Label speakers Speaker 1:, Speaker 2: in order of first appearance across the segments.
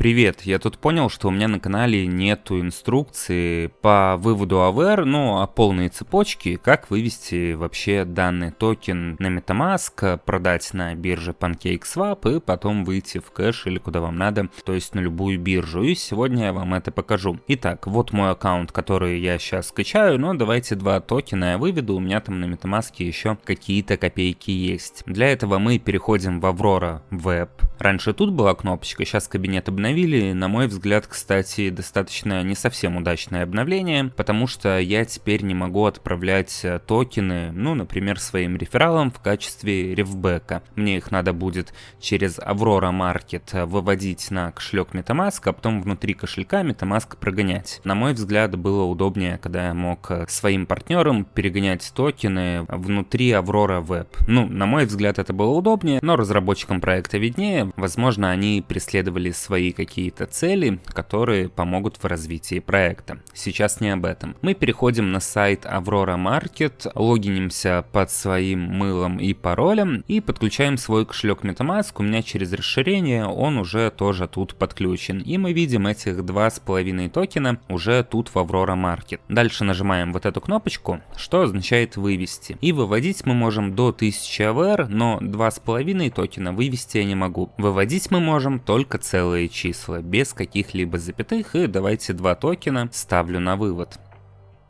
Speaker 1: Привет, я тут понял, что у меня на канале нету инструкции по выводу AVR, ну а полные цепочки, как вывести вообще данный токен на MetaMask, продать на бирже PancakeSwap и потом выйти в кэш или куда вам надо, то есть на любую биржу. И сегодня я вам это покажу. Итак, вот мой аккаунт, который я сейчас скачаю, но давайте два токена я выведу, у меня там на MetaMask еще какие-то копейки есть. Для этого мы переходим в Aurora Web. Раньше тут была кнопочка, сейчас кабинет обновления обновили, на мой взгляд, кстати, достаточно не совсем удачное обновление, потому что я теперь не могу отправлять э, токены, ну, например, своим рефералам в качестве рефбека. Мне их надо будет через Aurora Market выводить на кошелек MetaMask, а потом внутри кошелька MetaMask прогонять. На мой взгляд, было удобнее, когда я мог э, своим партнерам перегонять токены внутри Aurora Web. Ну, на мой взгляд, это было удобнее, но разработчикам проекта виднее. Возможно, они преследовали свои какие-то цели, которые помогут в развитии проекта. Сейчас не об этом. Мы переходим на сайт Aurora Market, логинимся под своим мылом и паролем и подключаем свой кошелек MetaMask. У меня через расширение он уже тоже тут подключен. И мы видим этих два с половиной токена уже тут в Aurora Market. Дальше нажимаем вот эту кнопочку, что означает вывести. И выводить мы можем до 1000 AVR, но два с половиной токена вывести я не могу. Выводить мы можем только целые числа числа без каких-либо запятых и давайте два токена ставлю на вывод.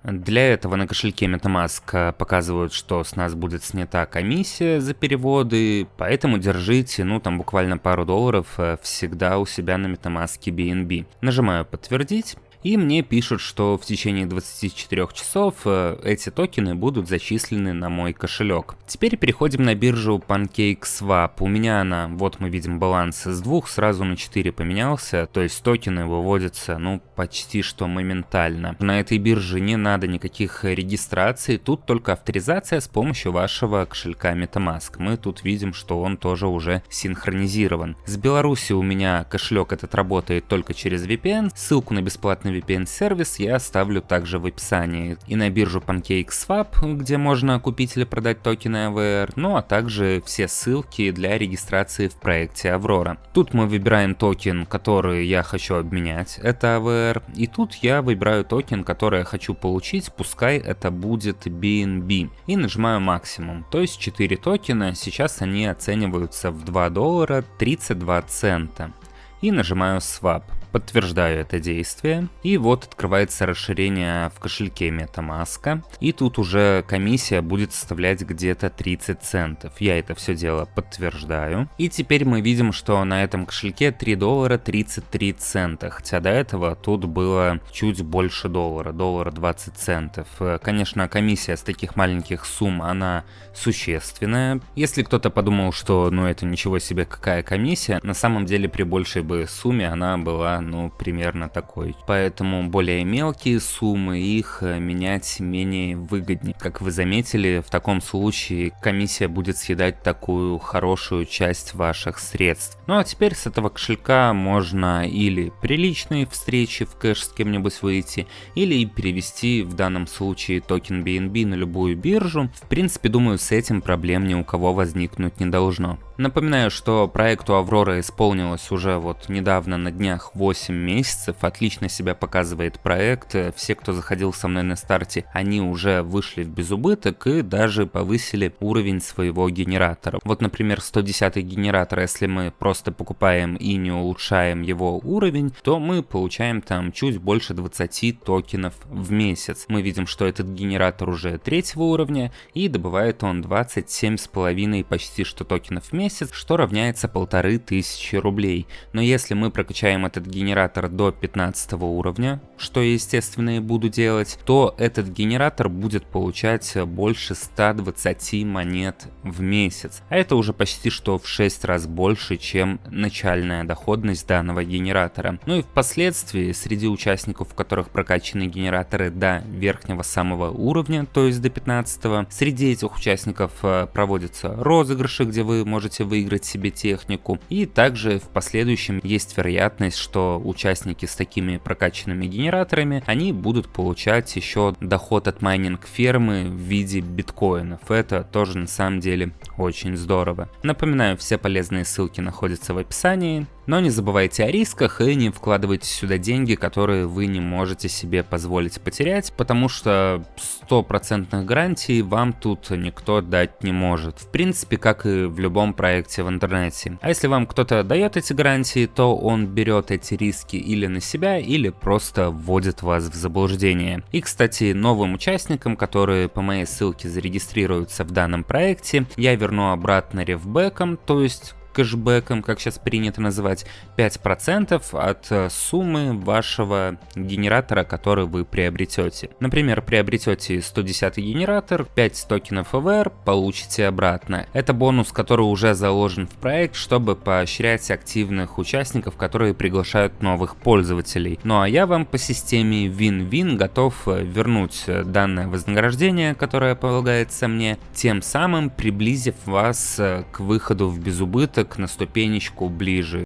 Speaker 1: Для этого на кошельке MetaMask показывают, что с нас будет снята комиссия за переводы, поэтому держите, ну там буквально пару долларов э, всегда у себя на MetaMask BNB. Нажимаю подтвердить. И мне пишут, что в течение 24 часов э, эти токены будут зачислены на мой кошелек. Теперь переходим на биржу PancakeSwap. У меня она, вот мы видим баланс с двух сразу на 4 поменялся, то есть токены выводятся, ну, почти что моментально. На этой бирже не надо никаких регистраций, тут только авторизация с помощью вашего кошелька MetaMask. Мы тут видим, что он тоже уже синхронизирован. С Беларуси у меня кошелек этот работает только через VPN, ссылку на бесплатный бесплатный VPN-сервис я оставлю также в описании. И на биржу PancakeSwap, где можно купить или продать токены AVR, ну а также все ссылки для регистрации в проекте Aurora. Тут мы выбираем токен, который я хочу обменять, это AVR, и тут я выбираю токен, который я хочу получить, пускай это будет BNB, и нажимаю максимум, то есть 4 токена, сейчас они оцениваются в 2 доллара 32 цента, и нажимаю Swap. Подтверждаю это действие. И вот открывается расширение в кошельке MetaMask. И тут уже комиссия будет составлять где-то 30 центов. Я это все дело подтверждаю. И теперь мы видим, что на этом кошельке 3 доллара 33 цента. Хотя до этого тут было чуть больше доллара, доллара 20 центов. Конечно, комиссия с таких маленьких сумм, она существенная. Если кто-то подумал, что ну это ничего себе какая комиссия, на самом деле при большей бы сумме она была ну, примерно такой. Поэтому более мелкие суммы, их э, менять менее выгоднее. Как вы заметили, в таком случае комиссия будет съедать такую хорошую часть ваших средств. Ну а теперь с этого кошелька можно или приличные встречи в кэш с кем-нибудь выйти, или перевести в данном случае токен BNB на любую биржу. В принципе, думаю, с этим проблем ни у кого возникнуть не должно. Напоминаю, что проекту Аврора исполнилось уже вот недавно на днях 8 месяцев, отлично себя показывает проект, все, кто заходил со мной на старте, они уже вышли в безубыток и даже повысили уровень своего генератора. Вот, например, 110 генератор, если мы просто покупаем и не улучшаем его уровень, то мы получаем там чуть больше 20 токенов в месяц. Мы видим, что этот генератор уже третьего уровня и добывает он 27,5 почти что токенов в месяц, что равняется полторы тысячи рублей. Но если мы прокачаем этот генератор до 15 уровня, что я естественно и буду делать, то этот генератор будет получать больше 120 монет в месяц. А это уже почти что в 6 раз больше, чем начальная доходность данного генератора. Ну и впоследствии среди участников, у которых прокачаны генераторы до верхнего самого уровня, то есть до 15, среди этих участников э, проводятся розыгрыши, где вы можете выиграть себе технику. И также в последующем есть вероятность, что участники с такими прокачанными генераторами, они будут получать еще доход от майнинг фермы в виде биткоинов. Это тоже на самом деле очень здорово. Напоминаю, все полезные ссылки находятся в описании. Но не забывайте о рисках и не вкладывайте сюда деньги, которые вы не можете себе позволить потерять, потому что стопроцентных гарантий вам тут никто дать не может. В принципе, как и в любом проекте в интернете. А если вам кто-то дает эти гарантии, то он берет эти риски или на себя, или просто вводит вас в заблуждение. И, кстати, новым участникам, которые по моей ссылке зарегистрируются в данном проекте, я верну обратно ревбеком, то есть кэшбэком, как сейчас принято называть, 5% от э, суммы вашего генератора, который вы приобретете. Например, приобретете 110 генератор, 5 токенов EVR, получите обратно. Это бонус, который уже заложен в проект, чтобы поощрять активных участников, которые приглашают новых пользователей. Ну а я вам по системе Win-Win готов э, вернуть э, данное вознаграждение, которое полагается мне, тем самым приблизив вас к выходу в безубыток на ступенечку ближе.